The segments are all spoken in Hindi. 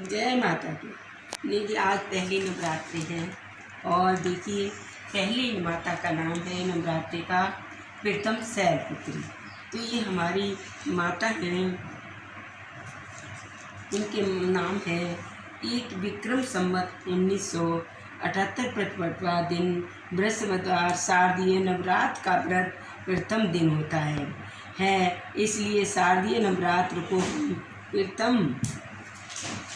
जय माता की देखिए आज पहली नवरात्रि है और देखिए, पहली माता का नाम है नवरात्रि का प्रीतम शैलपुत्री तो ये हमारी माता हैं। इनके नाम है एक विक्रम संवत उन्नीस सौ अठहत्तर प्रतिपटवा दिन। बृहस्पतिवार, शारदीय नवरात्र का व्रत प्रथम दिन होता है। है, इसलिए शारदीय नवरात्र को प्रथम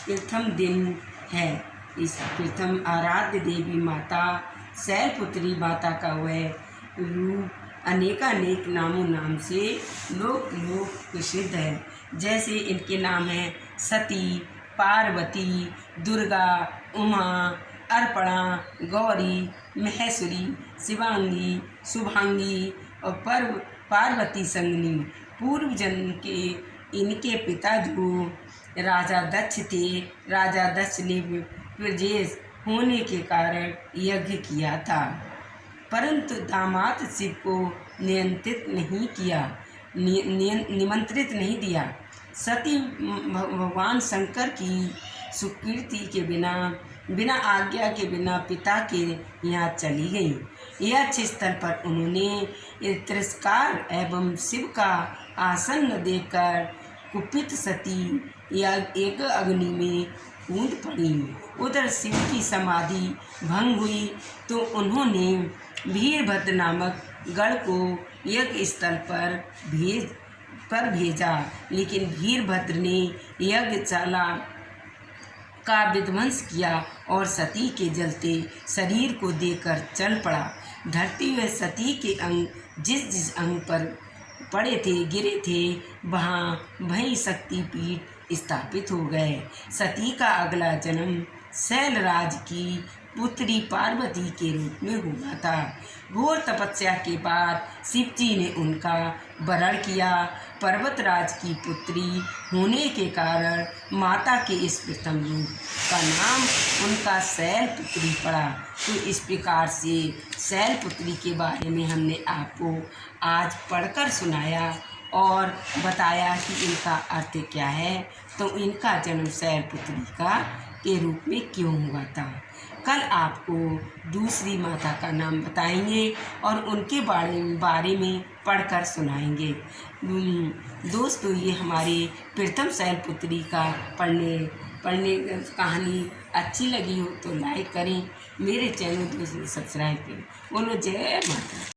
प्रथम दिन है। इस प्रथम आराध्य देवी माता शैलपुत्री माता का वह रूप अनेकानेक नामों नाम से लोक लोक प्रसिद्ध है। जैसे इनके नाम हैं सती, पार्वती, दुर्गा, उमा, अर्पणा, गौरी, महेश्वरी, शिवांगी, शुभांगी और पर्व पार्वती संगनी। पूर्व जन्म के इनके पिता जो राजा दक्ष थे। राजा दक्ष ने प्रजेश होने के कारण यज्ञ किया था। परंतु दामाद शिव को नियंत्रित नहीं किया नि, निमंत्रित नहीं दिया। सती भगवान शंकर की सुकीर्ति के बिना बिना आज्ञा के बिना पिता के यहाँ चली गई। यह स्थल पर उन्होंने तिरस्कार एवं शिव का आसन देखकर कुपित सती या एक अग्नि में कूद पड़ी। उधर शिव की समाधि भंग हुई तो उन्होंने वीरभद्र नामक गढ़ को यज्ञ स्थल पर भेज, पर भेजा। लेकिन वीरभद्र ने यज्ञशाला का विध्वंस किया और सती के जलते शरीर को देकर चल पड़ा। धरती हुए सती के अंग, जिस जिस अंग पर पड़े थे, गिरे थे, वहाँ भई शक्ति पीठ स्थापित हो गए। सती का अगला जन्म शैलराज की पुत्री पार्वती के रूप में हुआ था। घोर तपस्या के बाद शिव जी ने उनका वरण किया। पर्वतराज की पुत्री होने के कारण माता के इस प्रथम रूप का नाम उनका शैल पुत्री पड़ा। तो इस प्रकार से शैल पुत्री के बारे में हमने आपको आज पढ़कर सुनाया और बताया कि इनका अर्थ क्या है। तो इनका जन्म शैल पुत्री का के रूप में क्यों हुआ था? कल आपको दूसरी माता का नाम बताएँगे और उनके बारे बारे में पढ़कर सुनाएँगे। दोस्तों, ये हमारे प्रथम शैलपुत्री का पढ़ने पढ़ने कहानी अच्छी लगी हो तो लाइक करें। मेरे चैनल को सब्सक्राइब करें। बोलो, जय माता